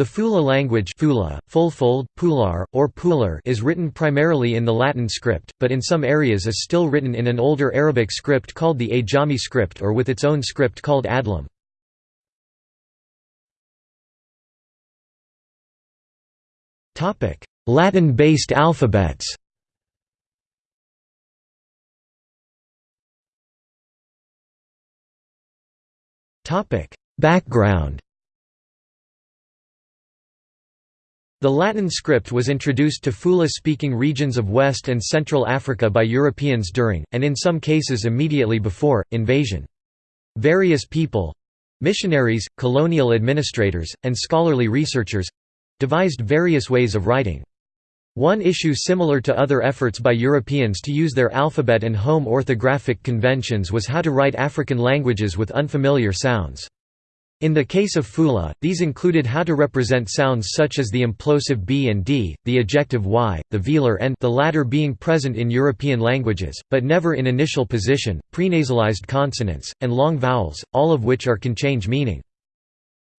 The Fula language Fula, Fulfulde, Pulaar, or Pular is written primarily in the Latin script, but in some areas is still written in an older Arabic script called the Ajami script or with its own script called Adlam. Latin-based alphabets Background The Latin script was introduced to Fula-speaking regions of West and Central Africa by Europeans during, and in some cases immediately before, invasion. Various people—missionaries, colonial administrators, and scholarly researchers—devised various ways of writing. One issue similar to other efforts by Europeans to use their alphabet and home orthographic conventions was how to write African languages with unfamiliar sounds. In the case of Fula, these included how to represent sounds such as the implosive b and d, the ejective y, the velar n the latter being present in European languages, but never in initial position, prenasalized consonants, and long vowels, all of which are can change meaning.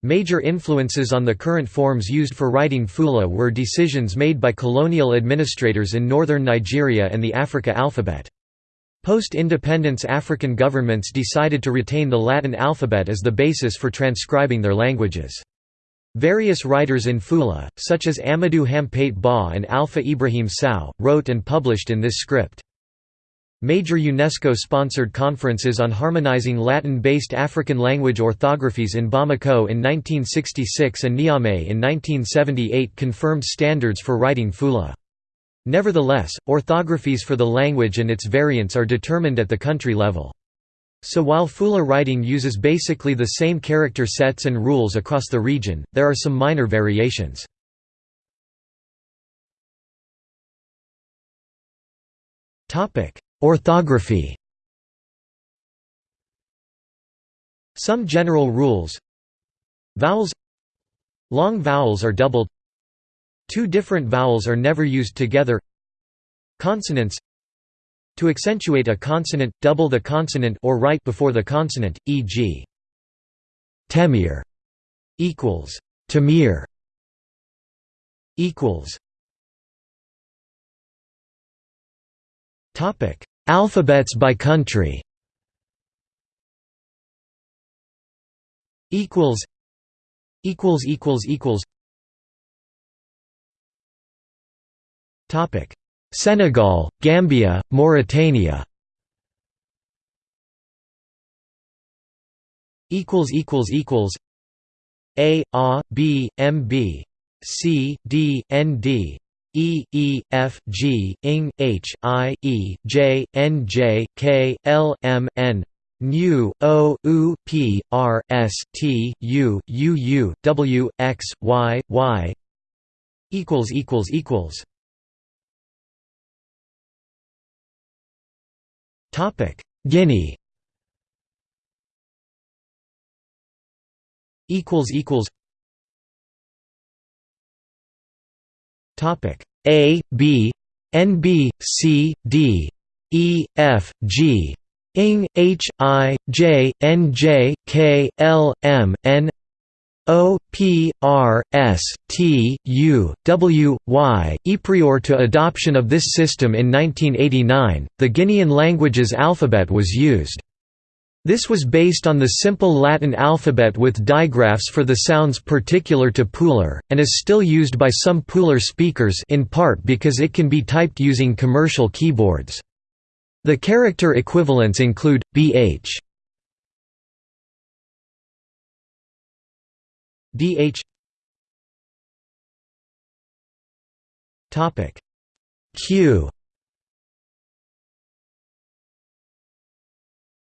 Major influences on the current forms used for writing Fula were decisions made by colonial administrators in northern Nigeria and the Africa alphabet. Post-independence African governments decided to retain the Latin alphabet as the basis for transcribing their languages. Various writers in Fula, such as Amadou Hampate Ba and Alpha Ibrahim Sow, wrote and published in this script. Major UNESCO-sponsored conferences on harmonizing Latin-based African language orthographies in Bamako in 1966 and Niamey in 1978 confirmed standards for writing Fula. Nevertheless, orthographies for the language and its variants are determined at the country level. So while Fula writing uses basically the same character sets and rules across the region, there are some minor variations. Orthography Some general rules Vowels Long vowels are doubled Two different vowels are never used together Consonants To accentuate a consonant, double the consonant or write before the consonant, e.g. Temir equals Tamir equals Topic Alphabets by country equals equals equals equals Senegal, Gambia, Mauritania. Equals equals equals. A A B M B. C D N D. E E F G ing H I E J N J K L M N. Nu O U P R S T U U U W X Y Y. Equals equals equals Topic: Guinea. Equals equals. Topic: A B N B C D E F G ing H I J N J K L M N O P R S T U W Y. Prior to adoption of this system in 1989, the Guinean language's alphabet was used. This was based on the simple Latin alphabet with digraphs for the sounds particular to Pular, and is still used by some Pular speakers in part because it can be typed using commercial keyboards. The character equivalents include, bh dh topic. Q.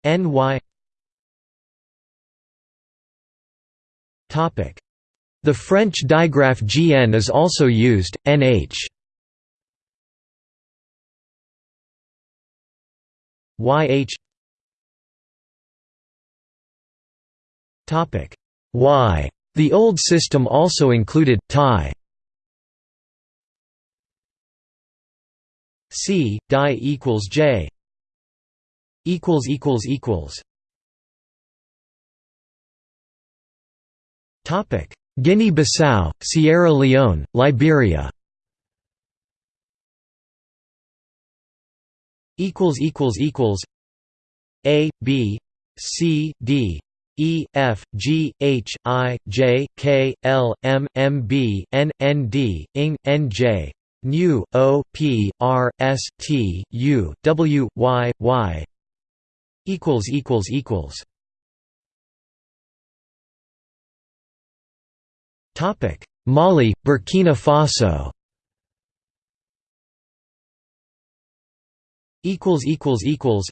Ny topic. The French digraph gn is also used nh YH topic. Y the old system also included tie C die equals J. Equals equals equals. Topic. Guinea-Bissau, Sierra Leone, Liberia. Equals equals equals. A, B, C, D, E F G H I J K L M M B N N D ing N J nu O P R S T U W Y Y. Equals equals equals. Topic Mali Burkina Faso. Equals equals equals.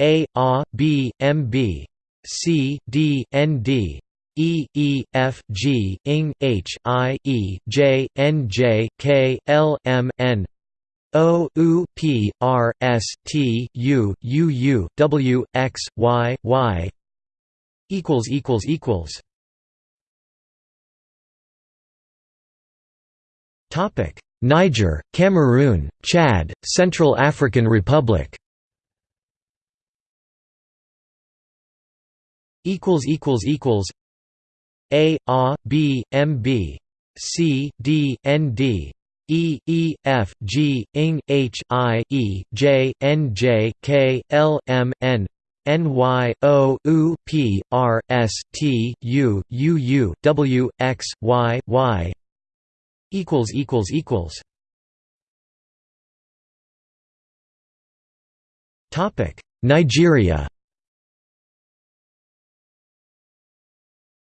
A A B M B C D N D E E F G ing H I E J N J K L M N. O U P R S T U U U W X Y Y. Equals equals equals. Topic. Niger, Cameroon, Chad, Central African Republic equals equals equals A A B M B C D N D E E F G ing H I E J N J K L M N N Y O U P R S T U U U W X Y Y. equals equals equals. Topic Nigeria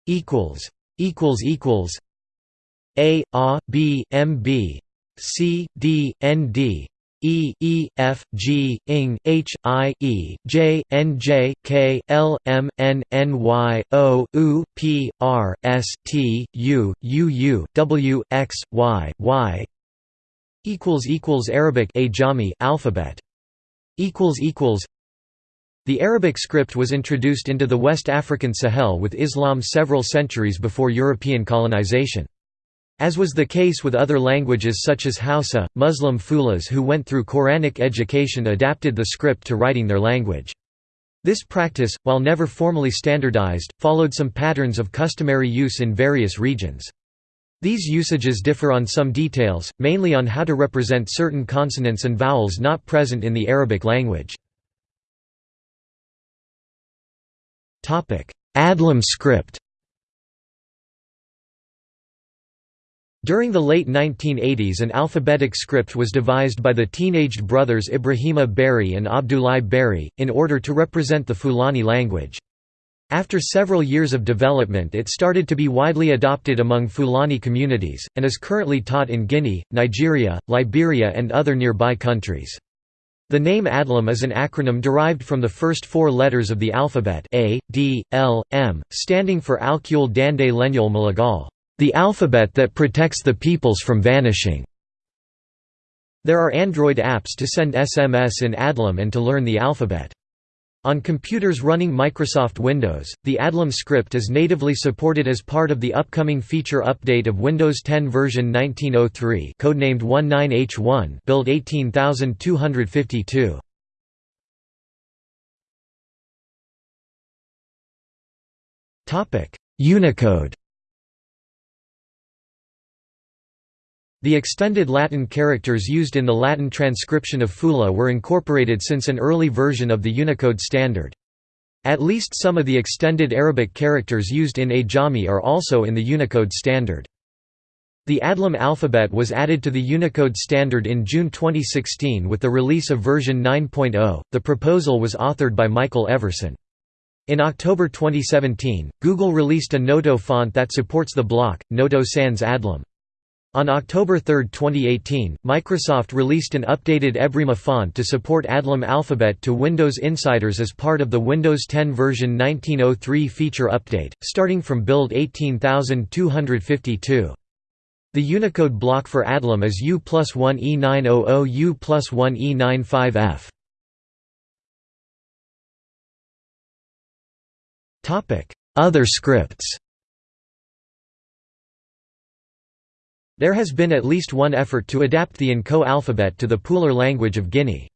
equals equals equals a A B M B C D N D E E F G ing H I E J N J K L M N N Y O U P R S T U U U W X Y Y equals equals Arabic Ajami alphabet equals equals the Arabic script was introduced into the West African Sahel with Islam several centuries before European colonization. As was the case with other languages such as Hausa, Muslim Fulas who went through Quranic education adapted the script to writing their language. This practice, while never formally standardized, followed some patterns of customary use in various regions. These usages differ on some details, mainly on how to represent certain consonants and vowels not present in the Arabic language. Adlam script During the late 1980s an alphabetic script was devised by the teenaged brothers Ibrahima Barry and Abdoulaye Barry, in order to represent the Fulani language. After several years of development it started to be widely adopted among Fulani communities, and is currently taught in Guinea, Nigeria, Liberia and other nearby countries. The name Adlam is an acronym derived from the first four letters of the alphabet A, D, L, M, standing for Alkul Dande Lenyol Malagal, the alphabet that protects the peoples from vanishing. There are Android apps to send SMS in Adlam and to learn the alphabet. On computers running Microsoft Windows, the Adlam script is natively supported as part of the upcoming feature update of Windows 10 version 1903 codenamed 19H1 build 18252. Unicode The extended Latin characters used in the Latin transcription of Fula were incorporated since an early version of the Unicode standard. At least some of the extended Arabic characters used in Ajami are also in the Unicode standard. The Adlam alphabet was added to the Unicode standard in June 2016 with the release of version 9.0. The proposal was authored by Michael Everson. In October 2017, Google released a Noto font that supports the block, Noto Sans Adlam. On October 3, 2018, Microsoft released an updated Ebrima font to support Adlam alphabet to Windows Insiders as part of the Windows 10 version 1903 feature update, starting from build 18252. The Unicode block for Adlam is U plus 1 E900 U plus 1 E95F. Other scripts There has been at least one effort to adapt the N'Ko alphabet to the Pular language of Guinea.